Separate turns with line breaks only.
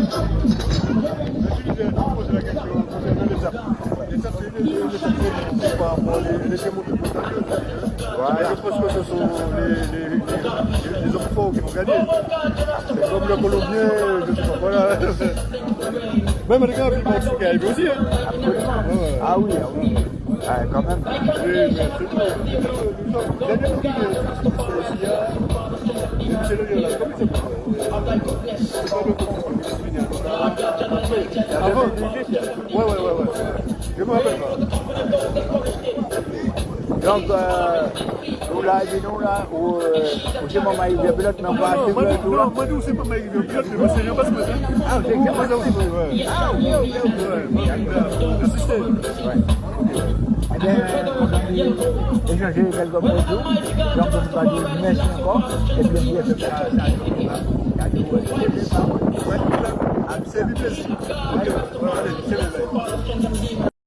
aux- les Je pense que ce sont les, les, les, les hommes forts qui vont gagner. C'est comme le Colombien, je sais pas, voilà. Même les gars, ils vont aussi. Hein. Ouais.
Ah oui, ah oui. Ah, quand même.
Oui, mais c'est. C'est le C'est pas le Avant Ouais, ouais, ouais, ouais. Je pas.
Donc, euh, nous là, dis nous là, où, euh, où c'est mon maïs de pilote, mais on va acheter là.
non, moi, nous, c'est pas Mike de pilote, mais moi, c'est Yabas Matin.
Ah, c'est que
ça aussi, ouais.
Ah, ok, ok, ok.
Ouais, le système.
Eh bien, on a échangé quelques mots et tout. Donc, on va dire merci encore. Et puis, on va faire ça.
Ouais, c'est du Hemşerimiz. Bugün